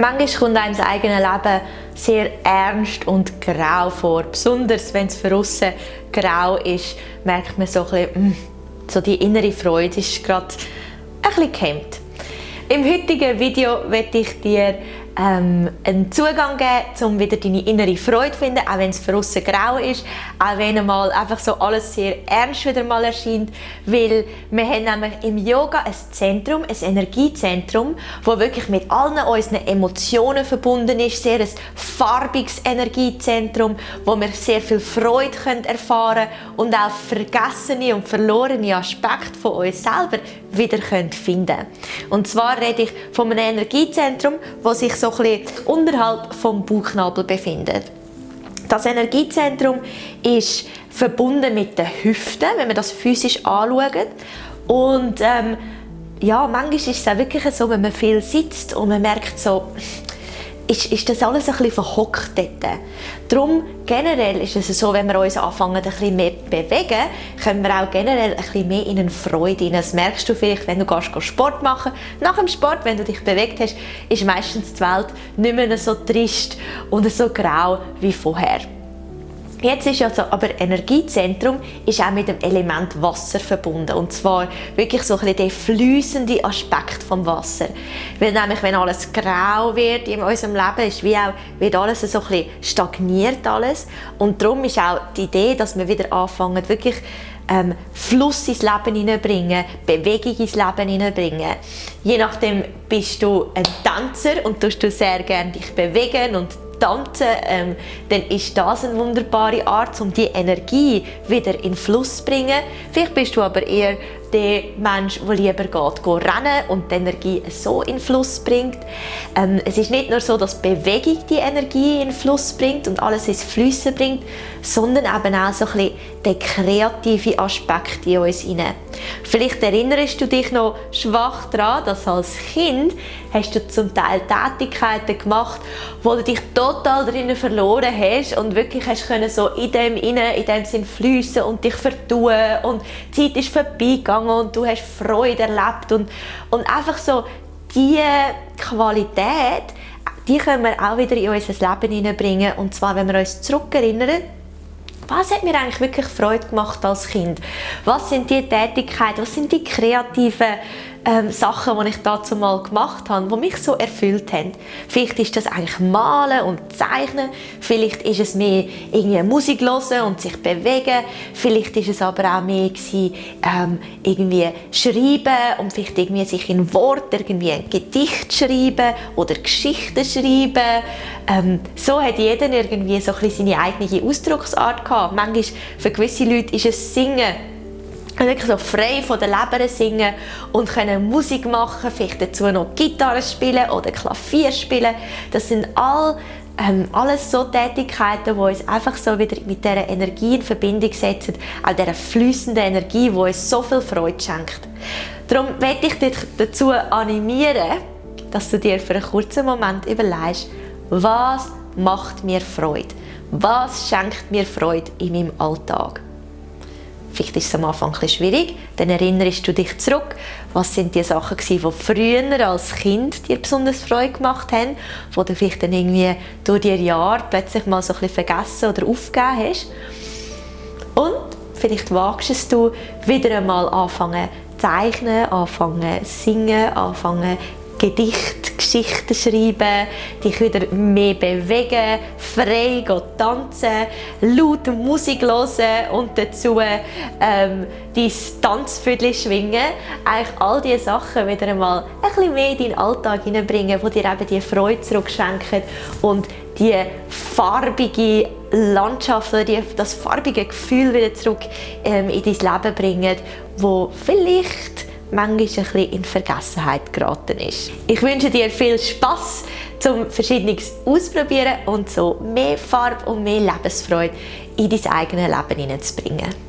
Manchmal kommt einem das eigene Leben sehr ernst und grau vor. Besonders wenn es für aussen grau ist, merkt man so ein bisschen, mm, so die innere Freude ist gerade ein bisschen gehemmt. Im heutigen Video werde ich dir ähm, einen Zugang geben, um wieder deine innere Freude zu finden, auch wenn es für grau ist, auch wenn mal einfach so alles sehr ernst wieder mal erscheint, weil wir haben nämlich im Yoga ein Zentrum, ein Energiezentrum, wo wirklich mit allen unseren Emotionen verbunden ist, sehr ein farbiges Energiezentrum, wo wir sehr viel Freude können erfahren und auch vergessene und verlorene Aspekte von uns selber wieder können finden. Und zwar rede ich von einem Energiezentrum, wo sich so ein bisschen unterhalb vom Bauchnabel befindet. Das Energiezentrum ist verbunden mit den Hüften, wenn man das physisch anschaut. Und ähm, ja, manchmal ist es auch wirklich so, wenn man viel sitzt und man merkt so, ist, ist das alles ein bisschen verhockt dort. Darum generell ist es so, wenn wir uns anfangen ein bisschen mehr bewegen, können wir auch generell ein bisschen mehr in eine Freude rein. Das merkst du vielleicht, wenn du gehst Sport machen Nach dem Sport, wenn du dich bewegt hast, ist meistens die Welt nicht mehr so trist und so grau wie vorher. Jetzt ist also aber Energiezentrum ist auch mit dem Element Wasser verbunden und zwar wirklich so ein bisschen der fließende Aspekt vom Wasser. Weil nämlich, wenn alles grau wird in unserem Leben, ist wie auch, wird alles so ein bisschen stagniert alles und darum ist auch die Idee, dass wir wieder anfangen, wirklich ähm, Fluss ins Leben hineinbringen, Bewegung ins Leben hineinbringen. Je nachdem bist du ein Tänzer und tust du sehr gerne dich bewegen und tanzen, ähm, dann ist das eine wunderbare Art, um die Energie wieder in Fluss zu bringen. Vielleicht bist du aber eher der Mensch, der lieber geht, geht rennen und die Energie so in Fluss bringt. Ähm, es ist nicht nur so, dass Bewegung die Energie in Fluss bringt und alles ins Flüssen bringt, sondern eben auch so ein bisschen den kreativen Aspekt in uns hinein. Vielleicht erinnerst du dich noch schwach daran, dass als Kind hast du zum Teil Tätigkeiten gemacht, wo du dich total drinnen verloren hast und wirklich hast können so in dem inne, in dem Sinn fließen und dich vertun und die Zeit ist vorbeigegangen und du hast Freude erlebt und, und einfach so diese Qualität, die können wir auch wieder in unser Leben hineinbringen und zwar, wenn wir uns zurückerinnern was hat mir eigentlich wirklich Freude gemacht als Kind? Was sind die Tätigkeiten, was sind die kreativen ähm, Sachen, die ich dazu mal gemacht habe, die mich so erfüllt haben. Vielleicht ist das eigentlich Malen und Zeichnen, vielleicht ist es mehr irgendwie Musik hören und sich bewegen, vielleicht ist es aber auch mehr gewesen, ähm, irgendwie schreiben und vielleicht irgendwie sich in Wort irgendwie ein Gedicht schreiben oder Geschichten schreiben. Ähm, so hat jeder irgendwie so ein bisschen seine eigene Ausdrucksart gehabt. Manchmal für gewisse Leute ist es Singen wirklich so frei von der Leber singen und können Musik machen, vielleicht dazu noch Gitarre spielen oder Klavier spielen. Das sind all, ähm, alles so Tätigkeiten, die uns einfach so wieder mit dieser Energie in Verbindung setzen, auch dieser fließenden Energie, die uns so viel Freude schenkt. Darum möchte ich dich dazu animieren, dass du dir für einen kurzen Moment überlegst, was macht mir Freude? Was schenkt mir Freude in meinem Alltag? Vielleicht ist es am Anfang ein schwierig, dann erinnerst du dich zurück, was sind die Sachen die früher als Kind dir besonders Freude gemacht haben, wo du vielleicht dann irgendwie durch die Jahre plötzlich mal so ein bisschen vergessen oder aufgegeben hast. Und vielleicht wagst es du wieder einmal anfangen zeichnen, anfangen singen, anfangen Gedichte, Geschichten schreiben, dich wieder mehr bewegen, frei tanzen, laut Musik hören und dazu ähm, dein Tanzviertel schwingen. Eigentlich all diese Sachen wieder einmal ein bisschen mehr in deinen Alltag hineinbringen, die dir eben die Freude zurückschenken und die farbige Landschaft oder das farbige Gefühl wieder zurück ähm, in dein Leben bringen, wo vielleicht manchmal ein bisschen in Vergessenheit geraten ist. Ich wünsche dir viel Spaß zum Verschiedenes ausprobieren und so mehr Farbe und mehr Lebensfreude in dein eigenes Leben hineinzubringen.